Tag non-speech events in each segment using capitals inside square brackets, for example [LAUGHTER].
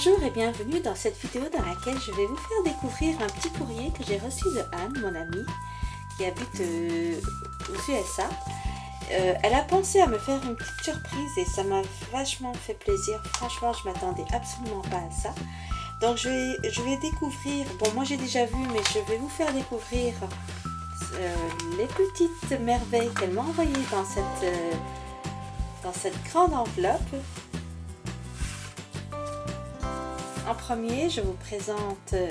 Bonjour et bienvenue dans cette vidéo dans laquelle je vais vous faire découvrir un petit courrier que j'ai reçu de Anne, mon amie, qui habite euh, aux USA. Euh, elle a pensé à me faire une petite surprise et ça m'a vachement fait plaisir. Franchement, je m'attendais absolument pas à ça. Donc je vais, découvrir, bon moi j'ai déjà vu, mais je vais vous faire découvrir euh, les petites merveilles qu'elle m'a envoyées dans cette grande enveloppe. En premier, je vous présente euh,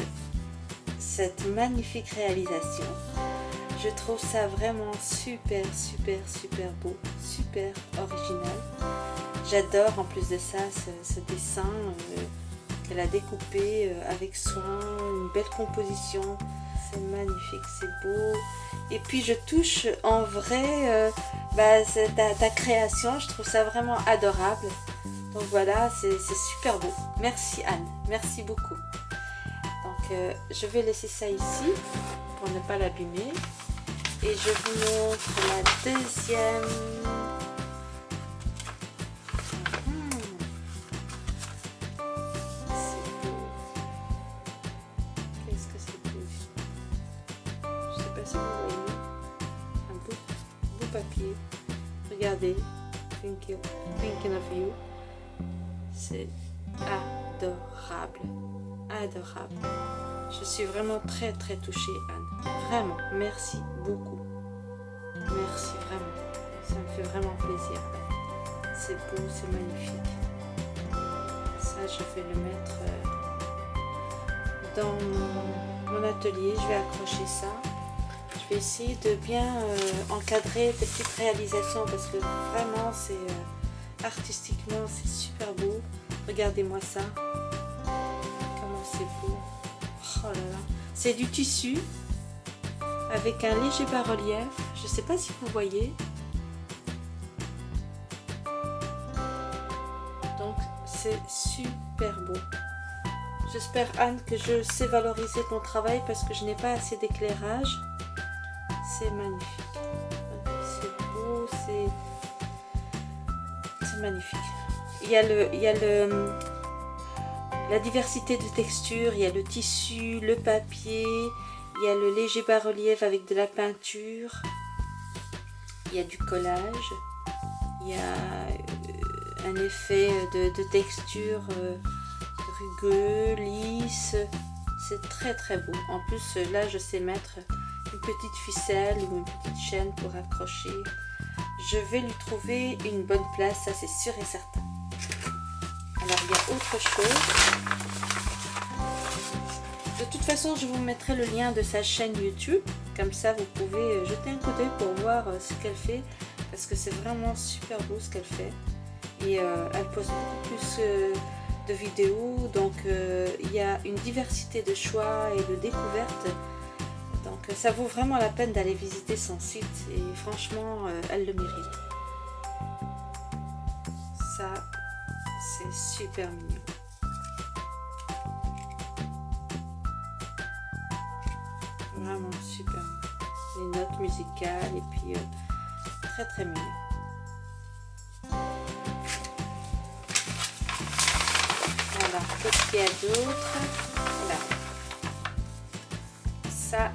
cette magnifique réalisation. Je trouve ça vraiment super, super, super beau, super original. J'adore en plus de ça ce, dessin euh, qu'elle a découpé euh, avec soin, une belle composition. C'est magnifique, c'est beau. Et puis je touche en vrai bah, ta, ta création, je trouve ça vraiment adorable. Donc voilà, c'est super beau. Merci Anne, merci beaucoup. Donc euh, je vais laisser ça ici pour ne pas l'abîmer. Et je vous montre la deuxième. C'est beau. Qu'est-ce que c'est beau. Je sais pas si vous voyez. Un beau, beau papier. Regardez. thinking of you. C'est adorable. Adorable. Je suis vraiment très très touchée Anne. Vraiment, merci beaucoup. Merci vraiment. Ça me fait vraiment plaisir. C'est beau, c'est magnifique. Ça, je vais le mettre euh, dans mon, atelier. Je vais accrocher ça. Je vais essayer de bien euh, encadrer des petites réalisations parce que vraiment c'est... Euh, artistiquement c'est super beau. Regardez-moi ça. Comment c'est beau. Oh là là. C'est du tissu avec un léger bas-relief. Je sais pas si vous voyez. Donc c'est super beau. J'espère Anne que je sais valoriser ton travail parce que je n'ai pas assez d'éclairage. C'est magnifique. C'est beau c'est magnifique. Il y a, le, il y le, la diversité de textures, il y a le tissu, le papier, il y a le léger bas-relief avec de la peinture, il y a du collage, il y a euh, un effet de, texture euh, rugueux, lisse, c'est très très beau. En plus là je sais mettre une petite ficelle ou une petite chaîne pour accrocher je vais lui trouver une bonne place, ça c'est sûr et certain. Alors il y a autre chose. De toute façon, je vous mettrai le lien de sa chaîne YouTube. Comme ça, vous pouvez euh, jeter un coup d'œil pour voir euh, ce qu'elle fait. Parce que c'est vraiment super beau ce qu'elle fait. Et euh, elle poste beaucoup plus de vidéos. Donc, il y a une diversité de choix et de découvertes donc ça vaut vraiment la peine d'aller visiter son site et franchement, euh, elle le mérite. Ça, c'est super mignon. Vraiment super mignon. Les notes musicales et puis euh, très très mignon. Voilà, qu'est-ce qu'il y a d'autre? Voilà. Ça,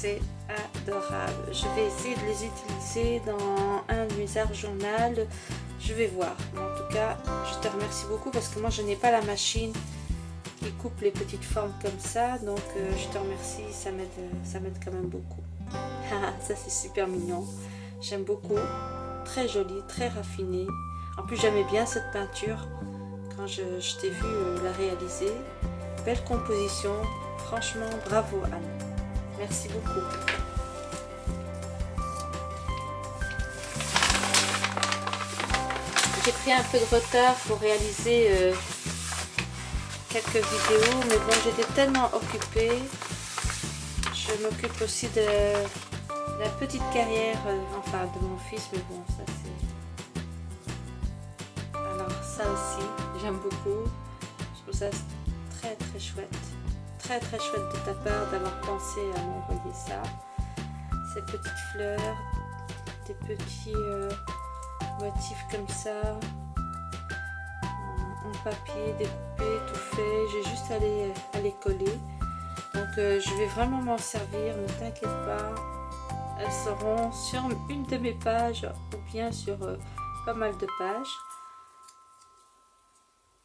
c'est adorable. Je vais essayer de les utiliser dans un de mes arts journal. Je vais voir. en tout cas, je te remercie beaucoup parce que moi, je n'ai pas la machine qui coupe les petites formes comme ça. Donc, euh, je te remercie. Ça m'aide quand même beaucoup. [LAUGHS] Ah, ça, c'est super mignon. J'aime beaucoup. Très joli, très raffiné. En plus, j'aimais bien cette peinture quand je, t'ai vu euh, la réaliser. Belle composition. Franchement, bravo Anne. Merci beaucoup. J'ai pris un peu de retard pour réaliser euh, quelques vidéos, mais bon, j'étais tellement occupée. Je m'occupe aussi de la petite carrière, euh, enfin de mon fils, mais bon, ça c'est... Alors ça aussi, j'aime beaucoup. Je trouve ça très très chouette très très chouette de ta part d'avoir pensé à m'envoyer ça. Ces petites fleurs, des petits euh, motifs comme ça. en papier découpé, tout fait. J'ai juste à les, à les coller. Donc je vais vraiment m'en servir, ne t'inquiète pas. Elles seront sur une de mes pages ou bien sur pas mal de pages.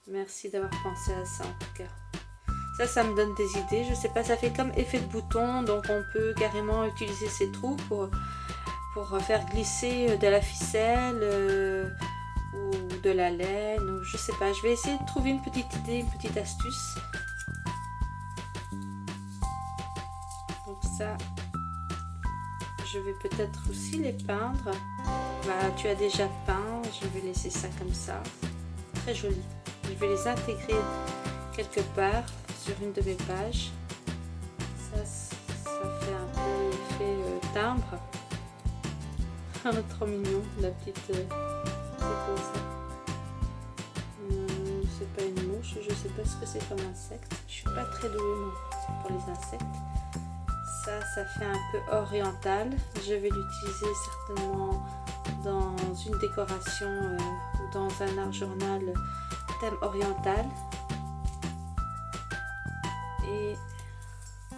Merci d'avoir pensé à ça en tout cas. Ça, ça me donne des idées. Je sais pas, ça fait comme effet de bouton. Donc on peut carrément utiliser ces trous pour, pour faire glisser de la ficelle euh, ou de la laine. Ou je sais pas. Je vais essayer de trouver une petite idée, une petite astuce. Donc ça, je vais peut-être aussi les peindre. Bah, tu as déjà peint. Je vais laisser ça comme ça. Très joli. Je vais les intégrer quelque part sur une de mes pages. Ça, ça fait un peu effet euh, timbre. [LAUGHS] Trop mignon, la petite... Euh, hum, C'est pas une mouche, je sais pas ce que c'est comme insecte. Je suis pas très douée pour les insectes. Ça, ça fait un peu oriental. Je vais l'utiliser certainement dans une décoration euh, dans un art journal thème oriental.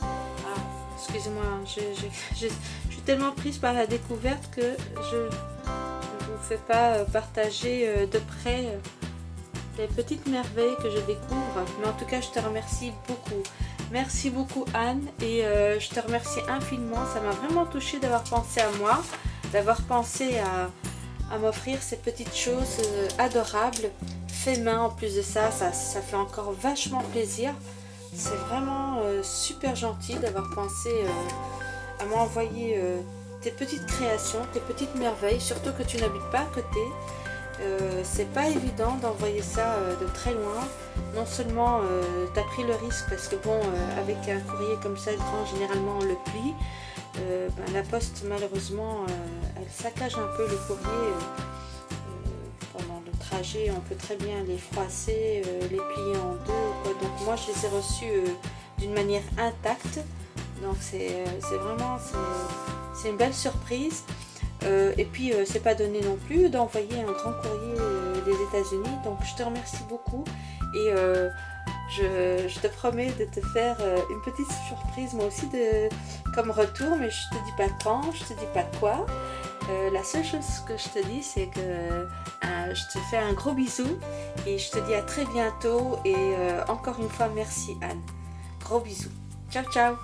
Ah, excusez-moi, [LAUGHS] je, suis tellement prise par la découverte que je ne vous fais pas euh, partager euh, de près euh, les petites merveilles que je découvre. Mais en tout cas, je te remercie beaucoup. Merci beaucoup Anne et je te remercie infiniment. Ça m'a vraiment touchée d'avoir pensé à moi, d'avoir pensé à, m'offrir ces petites choses adorables, fait main en plus de ça, ça fait encore vachement plaisir. C'est vraiment euh, super gentil d'avoir pensé euh, à m'envoyer euh, tes petites créations, tes petites merveilles, surtout que tu n'habites pas à côté. c'est pas évident d'envoyer ça de très loin. Non seulement tu as pris le risque parce que bon, avec un courrier comme ça grand, généralement le plie. Ben, la poste malheureusement elle saccage un peu le courrier on peut très bien les froisser les plier en deux donc moi je les ai reçus d'une manière intacte. Donc c'est vraiment c'est une belle surprise. Et puis c'est pas donné non plus d'envoyer un grand courrier des états unis donc je te remercie beaucoup. Et je, te promets de te faire euh, une petite surprise moi aussi de, comme retour, mais je te dis pas quand, je te dis pas quoi. Euh, la seule chose que je te dis, c'est que euh, je te fais un gros bisou et je te dis à très bientôt et encore une fois merci Anne. Gros bisous. Ciao ciao